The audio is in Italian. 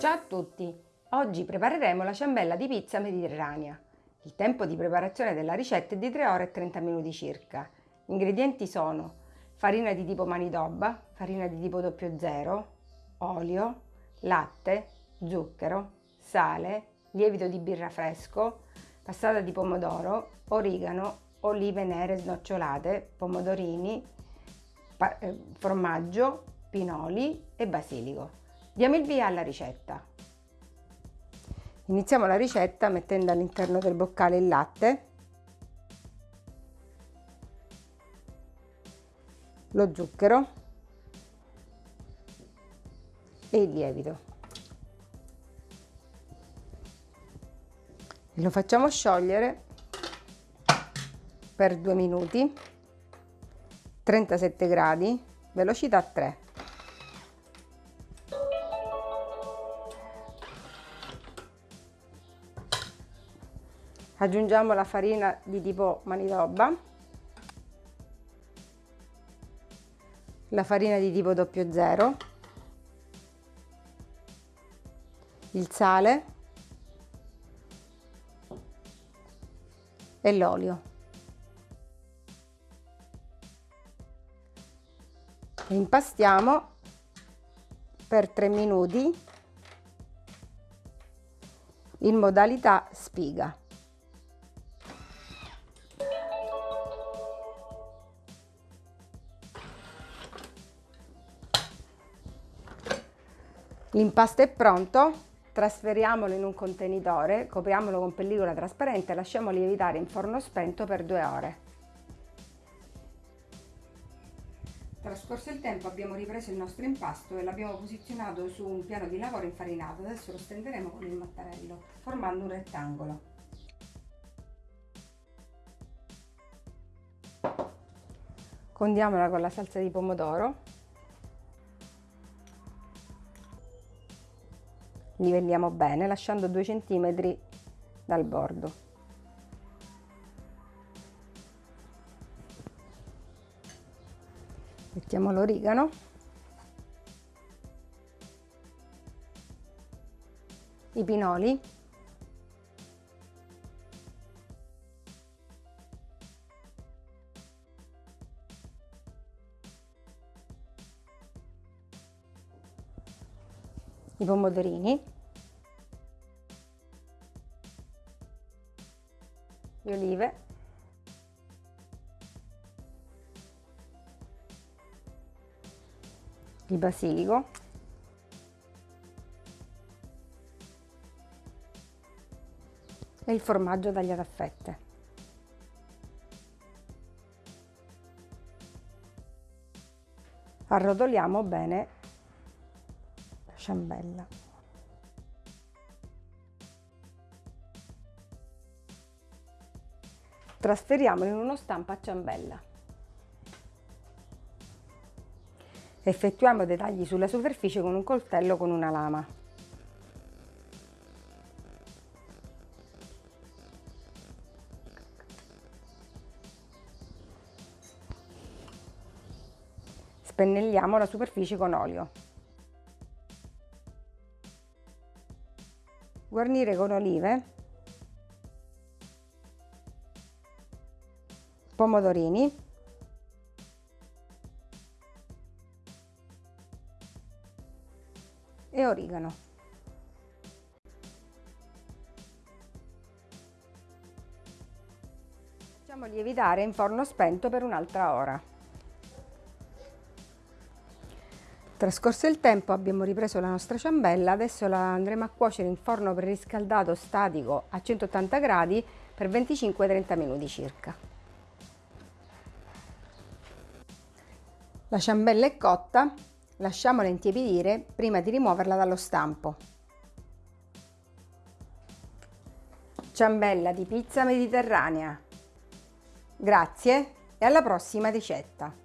Ciao a tutti! Oggi prepareremo la ciambella di pizza mediterranea. Il tempo di preparazione della ricetta è di 3 ore e 30 minuti circa. Gli ingredienti sono farina di tipo manitoba, farina di tipo 00, olio, latte, zucchero, sale, lievito di birra fresco, passata di pomodoro, origano, olive nere snocciolate, pomodorini, eh, formaggio, pinoli e basilico. Diamo il via alla ricetta. Iniziamo la ricetta mettendo all'interno del boccale il latte, lo zucchero e il lievito. Lo facciamo sciogliere per due minuti, 37 gradi, velocità 3. Aggiungiamo la farina di tipo manitoba la farina di tipo 00 il sale. E l'olio. Impastiamo per 3 minuti in modalità spiga L'impasto è pronto, trasferiamolo in un contenitore, copriamolo con pellicola trasparente e lasciamolo lievitare in forno spento per due ore. Trascorso il tempo abbiamo ripreso il nostro impasto e l'abbiamo posizionato su un piano di lavoro infarinato. Adesso lo stenderemo con il mattarello, formando un rettangolo. Condiamola con la salsa di pomodoro livelliamo bene lasciando 2 cm dal bordo. Mettiamo l'origano. I pinoli i pomodorini, le olive, il basilico, e il formaggio tagliato a fette. Arrotoliamo bene ciambella. Trasferiamolo in uno stampo a ciambella. Effettuiamo dei tagli sulla superficie con un coltello con una lama. Spennelliamo la superficie con olio. Guarnire con olive, pomodorini, e origano. Facciamo lievitare in forno spento per un'altra ora. Trascorso il tempo abbiamo ripreso la nostra ciambella, adesso la andremo a cuocere in forno preriscaldato statico a 180 gradi per 25-30 minuti circa. La ciambella è cotta, lasciamola intiepidire prima di rimuoverla dallo stampo. Ciambella di pizza mediterranea. Grazie e alla prossima ricetta!